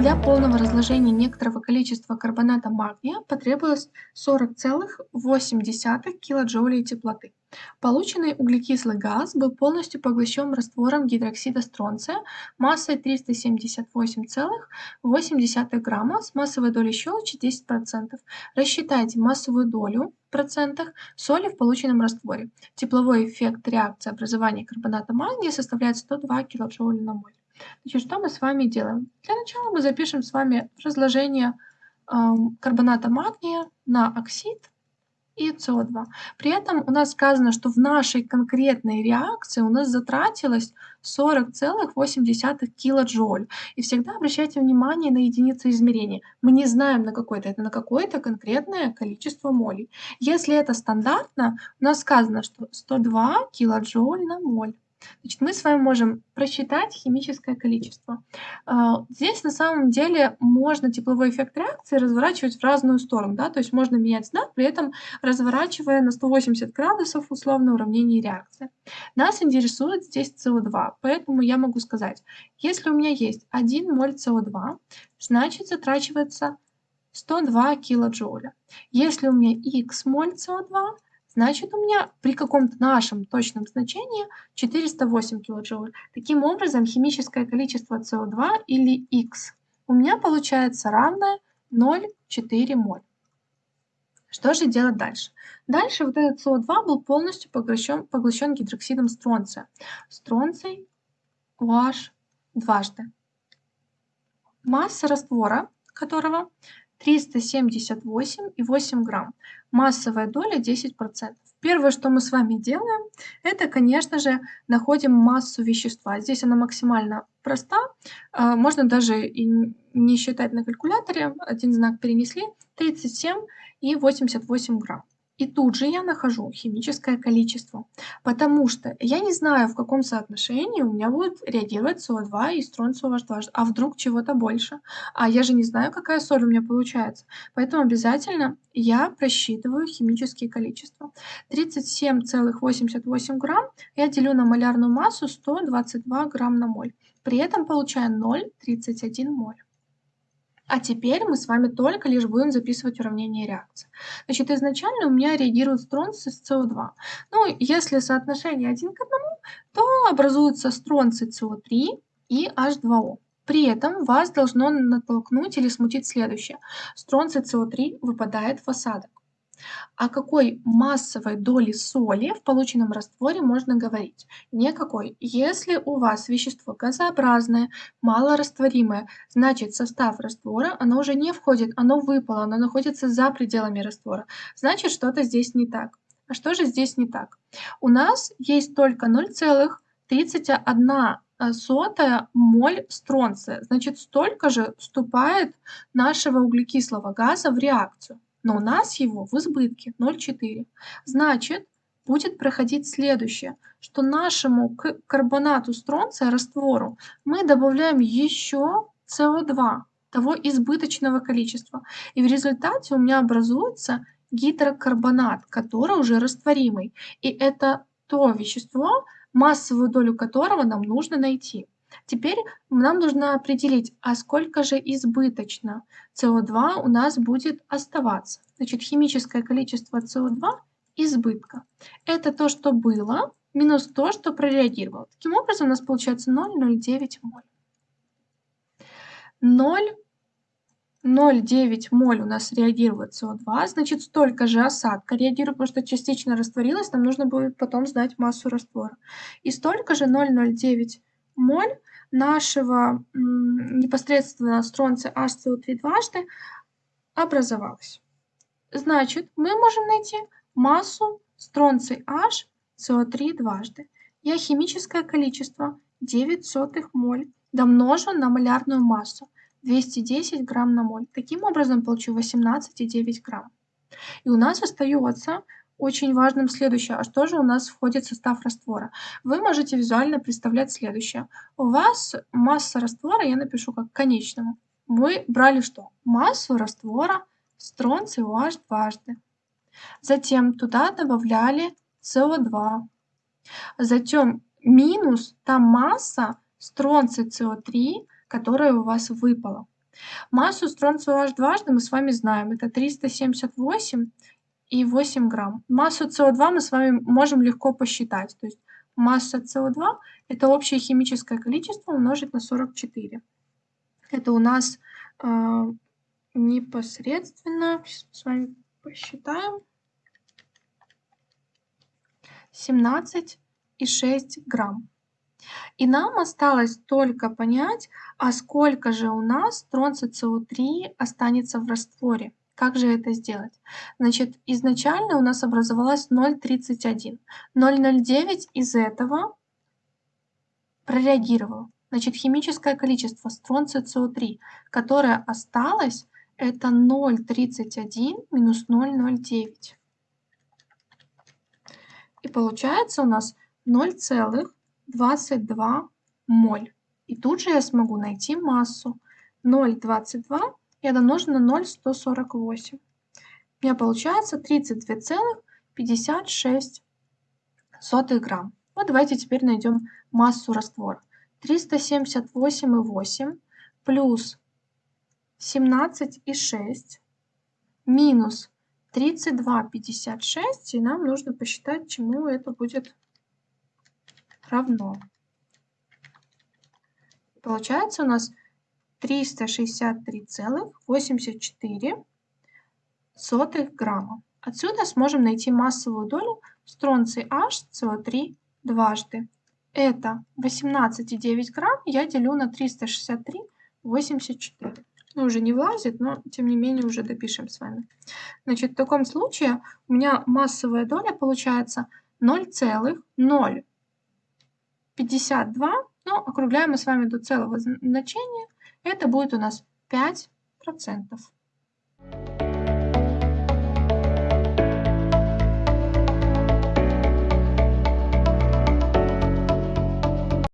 Для полного разложения некоторого количества карбоната магния потребовалось 40,8 килоджоулей теплоты. Полученный углекислый газ был полностью поглощен раствором гидроксида стронция массой 378,8 грамма с массовой долей щелочи 10%. Рассчитайте массовую долю в процентах соли в полученном растворе. Тепловой эффект реакции образования карбоната магния составляет 102 кJ на моль. Значит, что мы с вами делаем? Для начала мы запишем с вами разложение э, карбоната магния на оксид и СО2. При этом у нас сказано, что в нашей конкретной реакции у нас затратилось 40,8 килоджоуль. И всегда обращайте внимание на единицу измерения. Мы не знаем на какое-то, это на какое-то конкретное количество молей. Если это стандартно, у нас сказано, что 102 килоджоуль на моль. Значит, мы с вами можем просчитать химическое количество. А, здесь на самом деле можно тепловой эффект реакции разворачивать в разную сторону, да, то есть можно менять знак, при этом разворачивая на 180 градусов условно уравнение реакции. Нас интересует здесь СО2, поэтому я могу сказать, если у меня есть 1 моль СО2, значит затрачивается 102 килоджоуля. Если у меня X моль СО2, значит у меня при каком-то нашем точном значении 408 килоджоуль. Таким образом, химическое количество СО2 или X у меня получается равное 0,4 моль. Что же делать дальше? Дальше вот этот СО2 был полностью поглощен, поглощен гидроксидом стронция. Стронций OH дважды. Масса раствора которого 378,8 грамм. Массовая доля 10%. Первое, что мы с вами делаем, это, конечно же, находим массу вещества. Здесь она максимально проста. А, можно даже и не считать на калькуляторе. Один знак перенесли. 37,88 грамм. И тут же я нахожу химическое количество, потому что я не знаю, в каком соотношении у меня будет реагировать СО2 и стронций OH2, а вдруг чего-то больше. А я же не знаю, какая соль у меня получается. Поэтому обязательно я просчитываю химические количества. 37,88 грамм я делю на малярную массу 122 грамм на моль. При этом получаю 0,31 моль. А теперь мы с вами только лишь будем записывать уравнение реакции. Значит, изначально у меня реагирует стронций с СО2. Ну, если соотношение 1 к 1, то образуется стронций СО3 и H2O. При этом вас должно натолкнуть или смутить следующее. Стронций СО3 выпадает в осадок. О какой массовой доли соли в полученном растворе можно говорить? Никакой. Если у вас вещество газообразное, малорастворимое, значит состав раствора, оно уже не входит, оно выпало, оно находится за пределами раствора. Значит что-то здесь не так. А что же здесь не так? У нас есть только 0,31 сотая моль стронция. Значит, столько же вступает нашего углекислого газа в реакцию но у нас его в избытке 0,4. Значит, будет проходить следующее, что нашему карбонату стронция, раствору, мы добавляем еще СО2, того избыточного количества. И в результате у меня образуется гидрокарбонат, который уже растворимый. И это то вещество, массовую долю которого нам нужно найти. Теперь нам нужно определить, а сколько же избыточно СО2 у нас будет оставаться. Значит, химическое количество СО2 избытка. Это то, что было, минус то, что прореагировало. Таким образом, у нас получается 0,09 моль. 0,09 моль у нас реагирует СО2, значит, столько же осадка реагирует, потому что частично растворилась, нам нужно будет потом знать массу раствора. И столько же 0,09 моль нашего непосредственно стронция HCO3 дважды образовалась. Значит, мы можем найти массу стронций H CO3 дважды. Я химическое количество 9 сотых моль домножу на малярную массу 210 грамм на моль. Таким образом получу 18,9 грамм. И у нас остается очень важным следующее. А что же у нас входит в состав раствора? Вы можете визуально представлять следующее. У вас масса раствора, я напишу как конечному. Вы брали что? Массу раствора стронций OH дважды. Затем туда добавляли СО2. Затем минус та масса стронций СО3, которая у вас выпала. Массу стронцию H дважды мы с вами знаем. Это 378 и 8 грамм. Массу СО2 мы с вами можем легко посчитать. То есть масса СО2 – это общее химическое количество умножить на 44. Это у нас э, непосредственно, сейчас с вами посчитаем, 17,6 грамм. И нам осталось только понять, а сколько же у нас тронца СО3 останется в растворе. Как же это сделать? Значит, изначально у нас образовалось 0,31. 0,09 из этого прореагировало. Значит, химическое количество стронция СО3, которое осталось, это 0,31 минус 0,09. И получается у нас 0,22 моль. И тут же я смогу найти массу 0,22 я домножу на 0,148. У меня получается 32,56 грамм. Вот давайте теперь найдем массу раствора. 378,8 плюс 17,6 минус 32,56. И нам нужно посчитать, чему это будет равно. Получается у нас 363,84 грамма. Отсюда сможем найти массовую долю стронций H СО3 дважды. Это 18,9 грамм я делю на 363,84. Ну, уже не влазит, но тем не менее уже допишем с вами. Значит, в таком случае у меня массовая доля получается 0,052, но округляем мы с вами до целого значения – это будет у нас 5%.